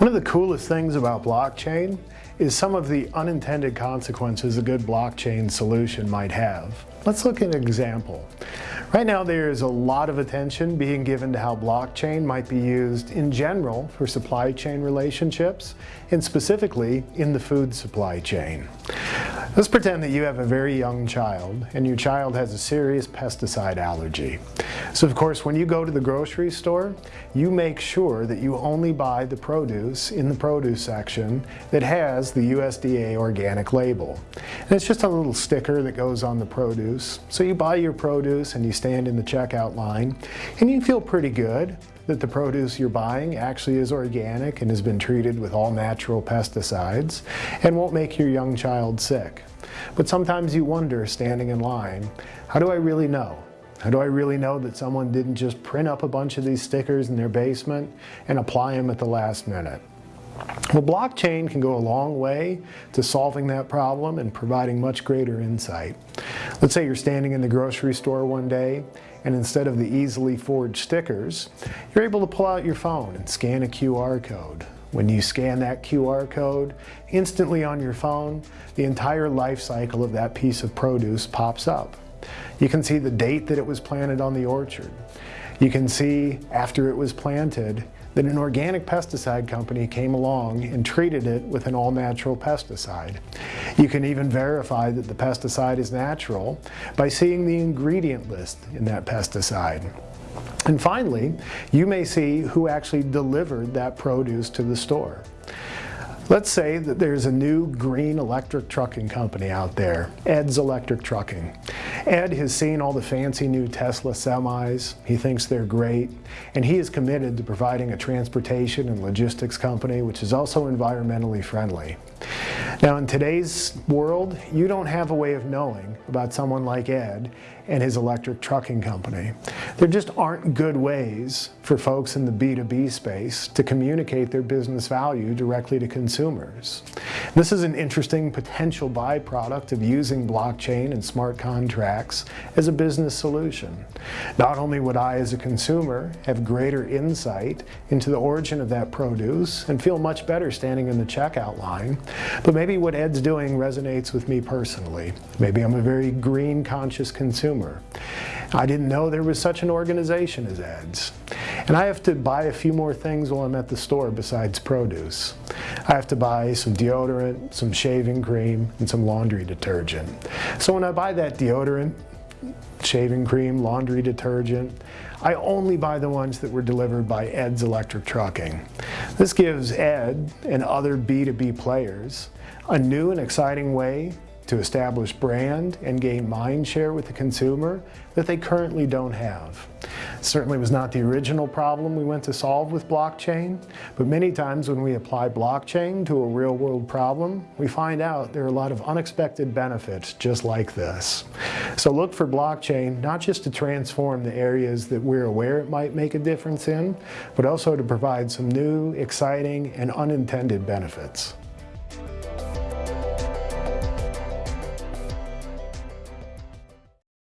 One of the coolest things about blockchain is some of the unintended consequences a good blockchain solution might have. Let's look at an example. Right now there is a lot of attention being given to how blockchain might be used in general for supply chain relationships and specifically in the food supply chain. Let's pretend that you have a very young child and your child has a serious pesticide allergy. So of course when you go to the grocery store, you make sure that you only buy the produce in the produce section that has the USDA organic label. And it's just a little sticker that goes on the produce. So you buy your produce and you stand in the checkout line and you feel pretty good that the produce you're buying actually is organic and has been treated with all natural pesticides and won't make your young child sick. But sometimes you wonder, standing in line, how do I really know? How do I really know that someone didn't just print up a bunch of these stickers in their basement and apply them at the last minute? Well, blockchain can go a long way to solving that problem and providing much greater insight. Let's say you're standing in the grocery store one day and instead of the easily forged stickers, you're able to pull out your phone and scan a QR code. When you scan that QR code, instantly on your phone, the entire life cycle of that piece of produce pops up. You can see the date that it was planted on the orchard. You can see after it was planted that an organic pesticide company came along and treated it with an all-natural pesticide. You can even verify that the pesticide is natural by seeing the ingredient list in that pesticide. And finally, you may see who actually delivered that produce to the store. Let's say that there's a new green electric trucking company out there, Ed's Electric Trucking. Ed has seen all the fancy new Tesla semis, he thinks they're great, and he is committed to providing a transportation and logistics company which is also environmentally friendly. Now in today's world, you don't have a way of knowing about someone like Ed and his electric trucking company. There just aren't good ways for folks in the B2B space to communicate their business value directly to consumers. This is an interesting potential byproduct of using blockchain and smart contracts as a business solution. Not only would I as a consumer have greater insight into the origin of that produce and feel much better standing in the checkout line, but maybe what Ed's doing resonates with me personally. Maybe I'm a very green conscious consumer. I didn't know there was such an organization as Ed's. And I have to buy a few more things while I'm at the store besides produce. I have to buy some deodorant, some shaving cream, and some laundry detergent. So when I buy that deodorant, shaving cream, laundry detergent, I only buy the ones that were delivered by Ed's Electric Trucking. This gives Ed and other B2B players a new and exciting way to establish brand and gain mind share with the consumer that they currently don't have. Certainly was not the original problem we went to solve with blockchain, but many times when we apply blockchain to a real world problem, we find out there are a lot of unexpected benefits just like this. So look for blockchain not just to transform the areas that we're aware it might make a difference in, but also to provide some new, exciting, and unintended benefits.